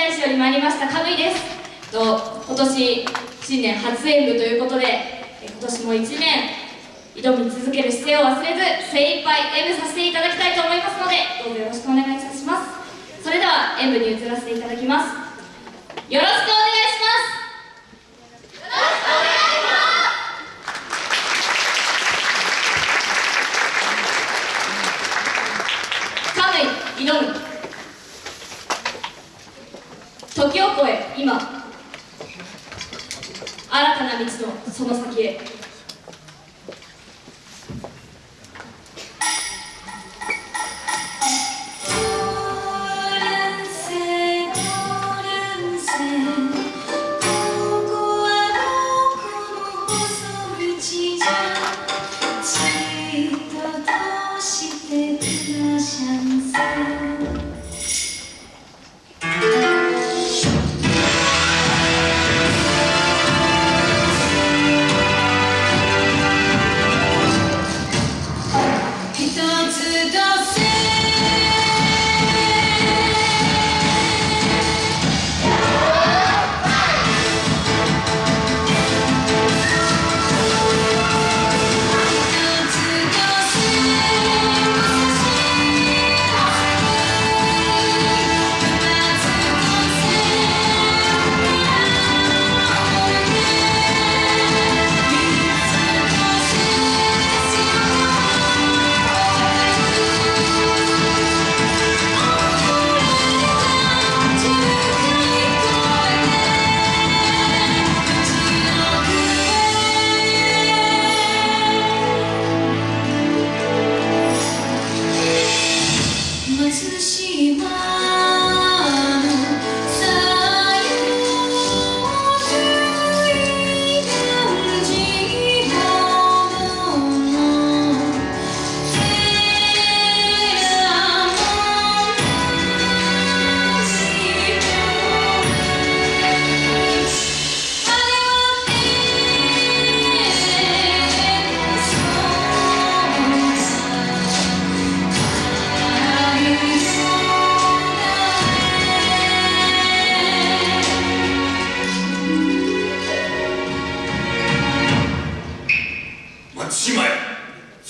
大使より参りましたカムイです。と今年新年初演舞ということで今年も1年挑み続ける姿勢を忘れず精一杯演舞させていただきたいと思いますのでどうぞよろしくお願いいたします。それでは演舞に移らせていただきます。よろしくお願いしますよろしくお願いしますカムイ挑む時を超え今新たな道のその先へ。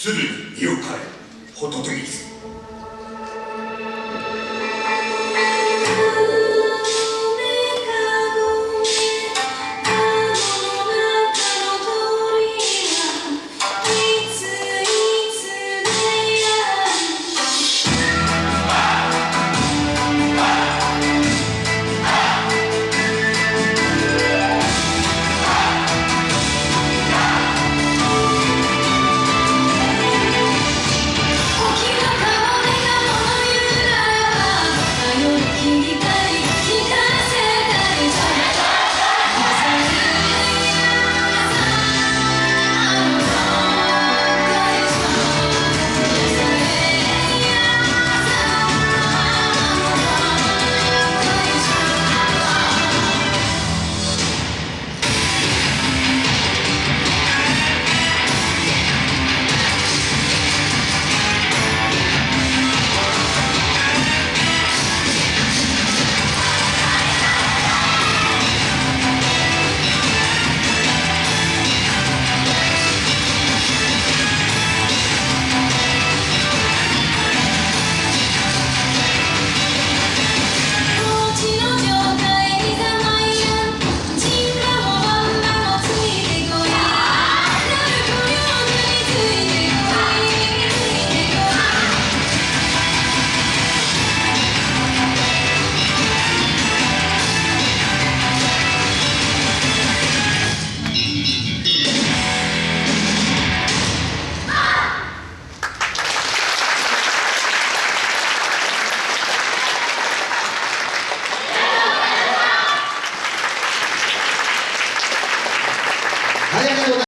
すぐに身を変えホトトギス